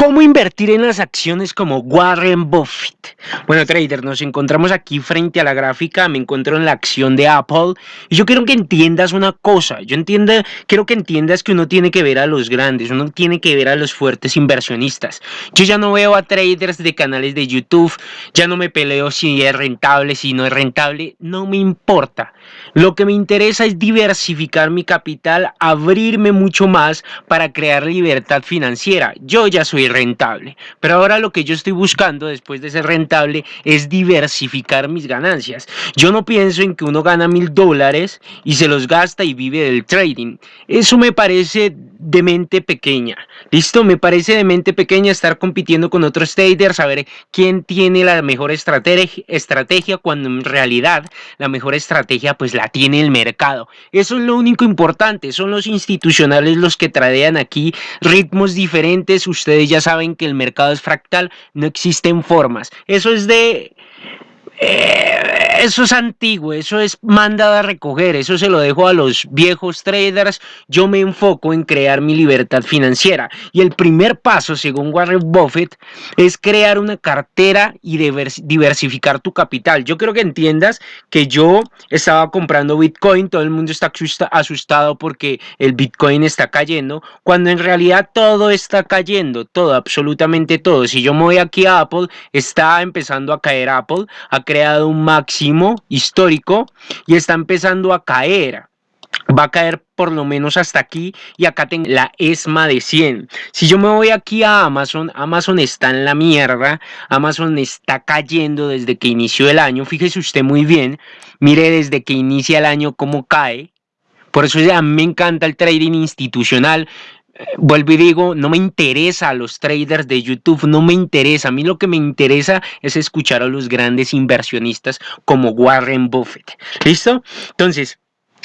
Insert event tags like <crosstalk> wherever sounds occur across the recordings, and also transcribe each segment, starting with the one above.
¿Cómo invertir en las acciones como Warren Buffett? Bueno, trader, nos encontramos aquí frente a la gráfica, me encuentro en la acción de Apple y yo quiero que entiendas una cosa, yo entiendo, quiero que entiendas que uno tiene que ver a los grandes, uno tiene que ver a los fuertes inversionistas. Yo ya no veo a traders de canales de YouTube, ya no me peleo si es rentable, si no es rentable, no me importa. Lo que me interesa es diversificar mi capital, abrirme mucho más para crear libertad financiera. Yo ya soy rentable. Pero ahora lo que yo estoy buscando después de ser rentable es diversificar mis ganancias. Yo no pienso en que uno gana mil dólares y se los gasta y vive del trading. Eso me parece de mente pequeña. ¿Listo? Me parece de mente pequeña estar compitiendo con otros traders, saber quién tiene la mejor estrategia, estrategia cuando en realidad la mejor estrategia pues la tiene el mercado. Eso es lo único importante. Son los institucionales los que tradean aquí ritmos diferentes. Ustedes ya saben que el mercado es fractal, no existen formas. Eso es de... Eh, eso es antiguo, eso es mandado a recoger, eso se lo dejo a los viejos traders. Yo me enfoco en crear mi libertad financiera. Y el primer paso, según Warren Buffett, es crear una cartera y diversificar tu capital. Yo creo que entiendas que yo estaba comprando Bitcoin, todo el mundo está asustado porque el Bitcoin está cayendo, cuando en realidad todo está cayendo, todo, absolutamente todo. Si yo me voy aquí a Apple, está empezando a caer Apple, ha creado un máximo histórico y está empezando a caer. Va a caer por lo menos hasta aquí y acá tengo la ESMA de 100. Si yo me voy aquí a Amazon, Amazon está en la mierda, Amazon está cayendo desde que inició el año, fíjese usted muy bien, mire desde que inicia el año cómo cae, por eso ya me encanta el trading institucional, vuelvo y digo, no me interesa a los traders de YouTube, no me interesa. A mí lo que me interesa es escuchar a los grandes inversionistas como Warren Buffett. ¿Listo? Entonces,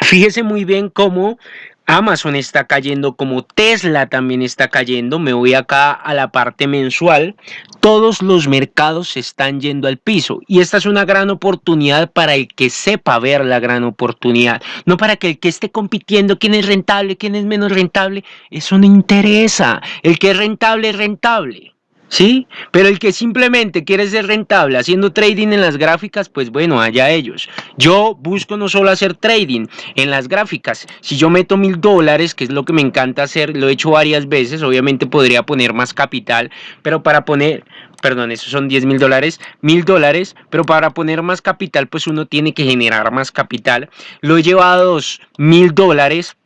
fíjese muy bien cómo Amazon está cayendo, como Tesla también está cayendo. Me voy acá a la parte mensual. Todos los mercados están yendo al piso. Y esta es una gran oportunidad para el que sepa ver la gran oportunidad. No para que el que esté compitiendo, quién es rentable, quién es menos rentable. Eso no interesa. El que es rentable es rentable. ¿Sí? Pero el que simplemente quiere ser rentable haciendo trading en las gráficas, pues bueno, allá ellos. Yo busco no solo hacer trading en las gráficas. Si yo meto mil dólares, que es lo que me encanta hacer, lo he hecho varias veces, obviamente podría poner más capital, pero para poner, perdón, esos son 10 mil dólares, mil dólares, pero para poner más capital, pues uno tiene que generar más capital. Lo he llevado a dos mil dólares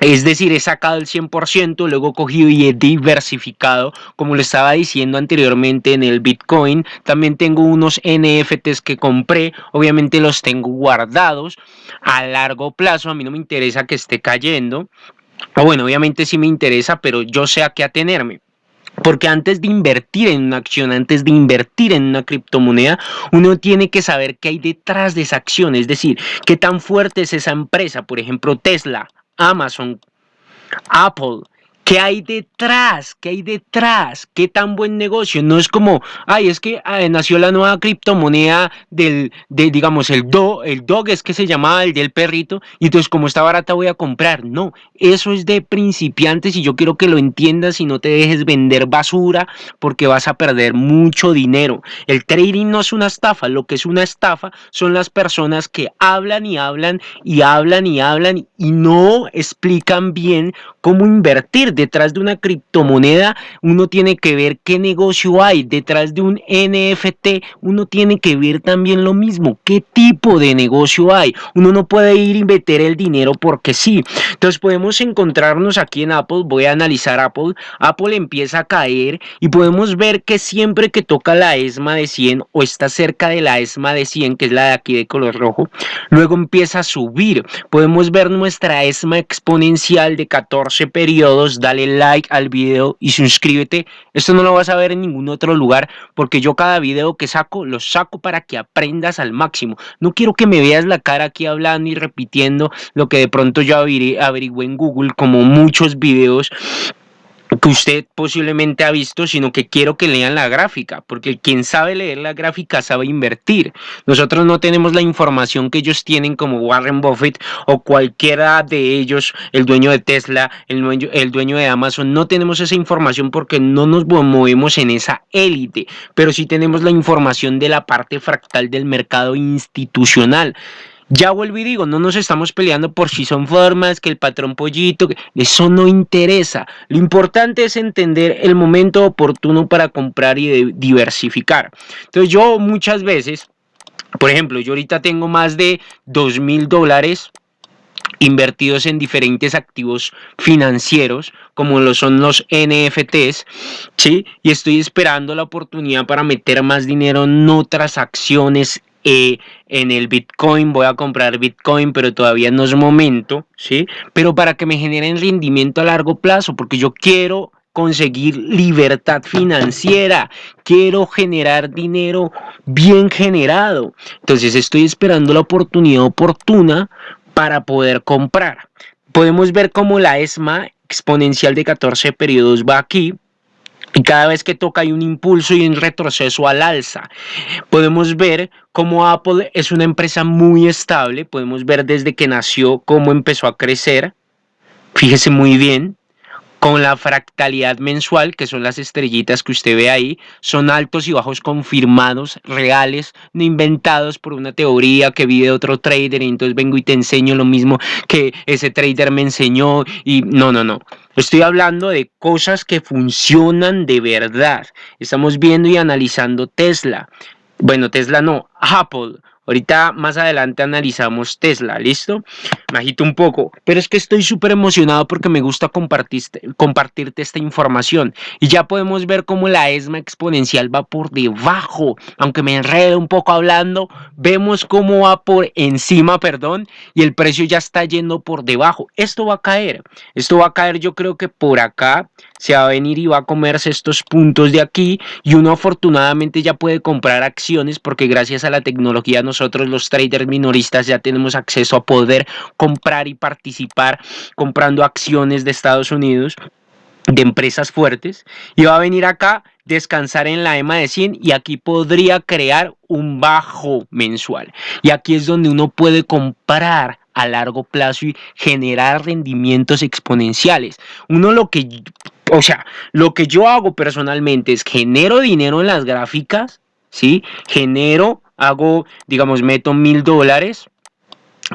es decir, he sacado el 100%, luego he cogido y he diversificado, como lo estaba diciendo anteriormente en el Bitcoin. También tengo unos NFTs que compré, obviamente los tengo guardados a largo plazo, a mí no me interesa que esté cayendo. O bueno, obviamente sí me interesa, pero yo sé a qué atenerme. Porque antes de invertir en una acción, antes de invertir en una criptomoneda, uno tiene que saber qué hay detrás de esa acción. Es decir, qué tan fuerte es esa empresa. Por ejemplo, Tesla. Amazon, Apple, ¿Qué hay detrás? ¿Qué hay detrás? ¿Qué tan buen negocio? No es como, ay, es que ah, nació la nueva criptomoneda del, de, digamos, el do, el dog es que se llamaba el del perrito, y entonces como está barata voy a comprar. No, eso es de principiantes y yo quiero que lo entiendas y no te dejes vender basura porque vas a perder mucho dinero. El trading no es una estafa, lo que es una estafa son las personas que hablan y hablan y hablan y hablan y no explican bien cómo invertir detrás de una criptomoneda, uno tiene que ver qué negocio hay. Detrás de un NFT, uno tiene que ver también lo mismo, qué tipo de negocio hay. Uno no puede ir y meter el dinero porque sí. Entonces podemos encontrarnos aquí en Apple, voy a analizar Apple. Apple empieza a caer y podemos ver que siempre que toca la ESMA de 100 o está cerca de la ESMA de 100, que es la de aquí de color rojo, luego empieza a subir. Podemos ver nuestra ESMA exponencial de 14 periodos dale like al video y suscríbete. Esto no lo vas a ver en ningún otro lugar porque yo cada video que saco lo saco para que aprendas al máximo. No quiero que me veas la cara aquí hablando y repitiendo lo que de pronto yo averigüé en Google como muchos videos que usted posiblemente ha visto, sino que quiero que lean la gráfica, porque quien sabe leer la gráfica sabe invertir. Nosotros no tenemos la información que ellos tienen como Warren Buffett o cualquiera de ellos, el dueño de Tesla, el dueño, el dueño de Amazon, no tenemos esa información porque no nos movemos en esa élite, pero sí tenemos la información de la parte fractal del mercado institucional. Ya vuelvo y digo, no nos estamos peleando por si son formas, que el patrón pollito, eso no interesa. Lo importante es entender el momento oportuno para comprar y diversificar. Entonces yo muchas veces, por ejemplo, yo ahorita tengo más de dos mil dólares invertidos en diferentes activos financieros como lo son los NFTs, ¿sí? Y estoy esperando la oportunidad para meter más dinero en otras acciones eh, en el Bitcoin, voy a comprar Bitcoin, pero todavía no es momento, ¿sí? Pero para que me generen rendimiento a largo plazo, porque yo quiero conseguir libertad financiera, quiero generar dinero bien generado. Entonces estoy esperando la oportunidad oportuna para poder comprar. Podemos ver cómo la ESMA exponencial de 14 periodos va aquí, y cada vez que toca hay un impulso y un retroceso al alza. Podemos ver cómo Apple es una empresa muy estable, podemos ver desde que nació cómo empezó a crecer. Fíjese muy bien, con la fractalidad mensual, que son las estrellitas que usted ve ahí, son altos y bajos confirmados, reales, no inventados por una teoría que vive otro trader y entonces vengo y te enseño lo mismo que ese trader me enseñó y no, no, no. Estoy hablando de cosas que funcionan de verdad. Estamos viendo y analizando Tesla. Bueno, Tesla no, Apple. Ahorita más adelante analizamos Tesla, ¿listo? Me agito un poco, pero es que estoy súper emocionado porque me gusta compartirte, esta información. Y ya podemos ver cómo la ESMA exponencial va por debajo. Aunque me enredo un poco hablando, vemos cómo va por encima, perdón, y el precio ya está yendo por debajo. Esto va a caer. Esto va a caer yo creo que por acá se va a venir y va a comerse estos puntos de aquí y uno afortunadamente ya puede comprar acciones porque gracias a la tecnología nosotros los traders minoristas ya tenemos acceso a poder comprar y participar comprando acciones de Estados Unidos de empresas fuertes y va a venir acá descansar en la EMA de 100 y aquí podría crear un bajo mensual y aquí es donde uno puede comprar a largo plazo y generar rendimientos exponenciales. Uno lo que o sea, lo que yo hago personalmente es genero dinero en las gráficas, ¿sí? Genero, hago, digamos, meto mil dólares,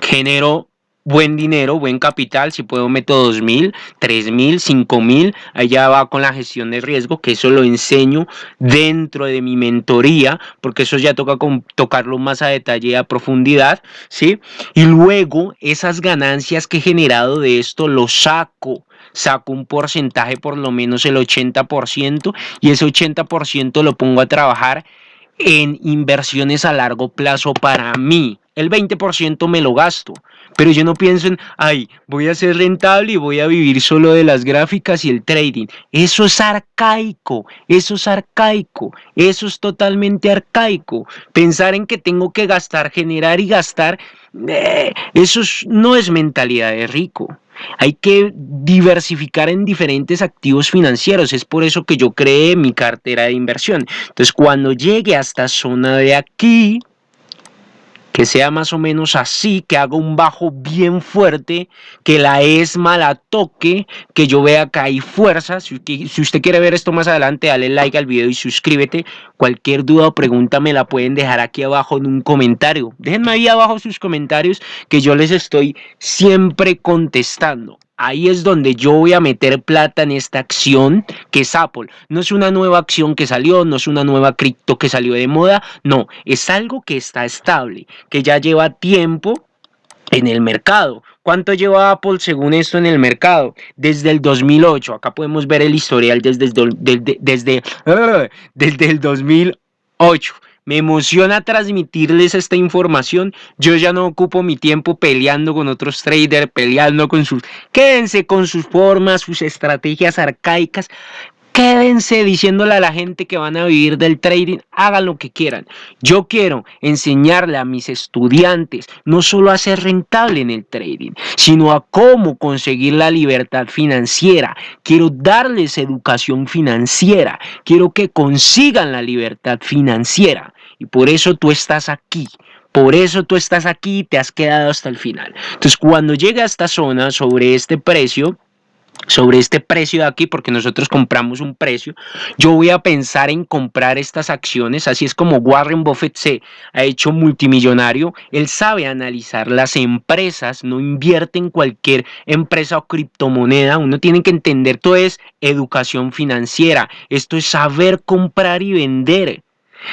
genero buen dinero, buen capital, si puedo meto dos mil, tres mil, cinco mil, allá va con la gestión de riesgo, que eso lo enseño dentro de mi mentoría, porque eso ya toca tocarlo más a detalle y a profundidad, ¿sí? Y luego esas ganancias que he generado de esto lo saco saco un porcentaje por lo menos el 80% y ese 80% lo pongo a trabajar en inversiones a largo plazo para mí. El 20% me lo gasto, pero yo no pienso en, ay, voy a ser rentable y voy a vivir solo de las gráficas y el trading. Eso es arcaico, eso es arcaico, eso es totalmente arcaico. Pensar en que tengo que gastar, generar y gastar, eh, eso no es mentalidad de rico. Hay que diversificar en diferentes activos financieros. Es por eso que yo creé mi cartera de inversión. Entonces, cuando llegue a esta zona de aquí, que sea más o menos así, que haga un bajo bien fuerte, que la ESMA la toque, que yo vea que hay fuerza. Si, usted quiere ver esto más adelante, dale like al video y suscríbete. Cualquier duda o pregunta me la pueden dejar aquí abajo en un comentario. Déjenme ahí abajo sus comentarios que yo les estoy siempre contestando. Ahí es donde yo voy a meter plata en esta acción que es Apple. No es una nueva acción que salió, no es una nueva cripto que salió de moda, no, es algo que está estable, que ya lleva tiempo en el mercado. ¿Cuánto lleva Apple según esto en el mercado? Desde el 2008. Acá podemos ver el historial desde, desde, desde, <laughs> desde el 2008. Me emociona transmitirles esta información. Yo ya no ocupo mi tiempo peleando con otros traders, peleando con sus... Quédense con sus formas, sus estrategias arcaicas. Quédense diciéndole a la gente que van a vivir del trading, hagan lo que quieran. Yo quiero enseñarle a mis estudiantes no solo a ser rentable en el trading, sino a cómo conseguir la libertad financiera. Quiero darles educación financiera. Quiero que consigan la libertad financiera. Y por eso tú estás aquí. Por eso tú estás aquí y te has quedado hasta el final. Entonces, cuando llegue a esta zona sobre este precio, sobre este precio de aquí, porque nosotros compramos un precio, yo voy a pensar en comprar estas acciones, así es como Warren Buffett se ha hecho multimillonario, él sabe analizar las empresas, no invierte en cualquier empresa o criptomoneda, uno tiene que entender, todo es educación financiera, esto es saber comprar y vender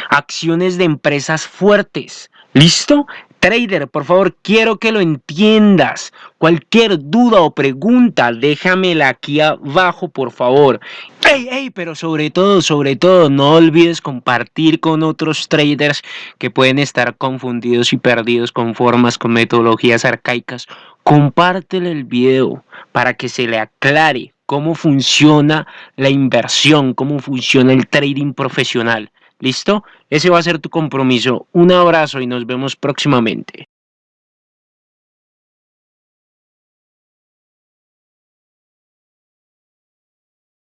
acciones de empresas fuertes, ¿listo? Trader, por favor, quiero que lo entiendas. Cualquier duda o pregunta, déjamela aquí abajo, por favor. Ey, ey, pero sobre todo, sobre todo, no olvides compartir con otros traders que pueden estar confundidos y perdidos con formas, con metodologías arcaicas. Compártele el video para que se le aclare cómo funciona la inversión, cómo funciona el trading profesional. ¿Listo? Ese va a ser tu compromiso. Un abrazo y nos vemos próximamente.